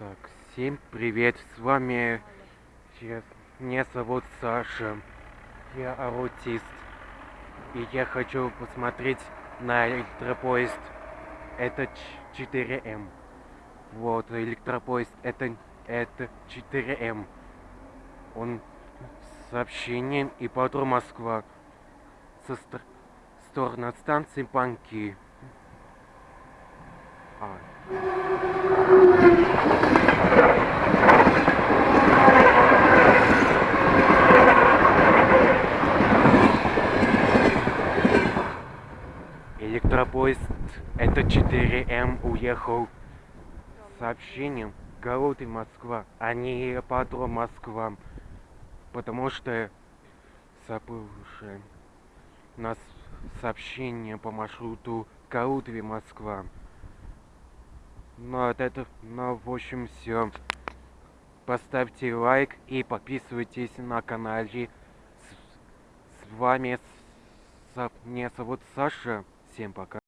Так, всем привет, с вами, я, меня зовут Саша, я аутист, и я хочу посмотреть на электропоезд, это 4М, вот, электропоезд, это, это 4М, он с сообщением и патру Москва, со стор стороны станции Панки. Электропоезд это 4М уехал с сообщением Голоты Москва, а не Аэроподром Москва. Потому что забывшие нас сообщение по маршруту Каутове Москва. Ну, от этого, ну, в общем, все. Поставьте лайк и подписывайтесь на канале. С, с вами с, меня зовут Саша. Всем пока.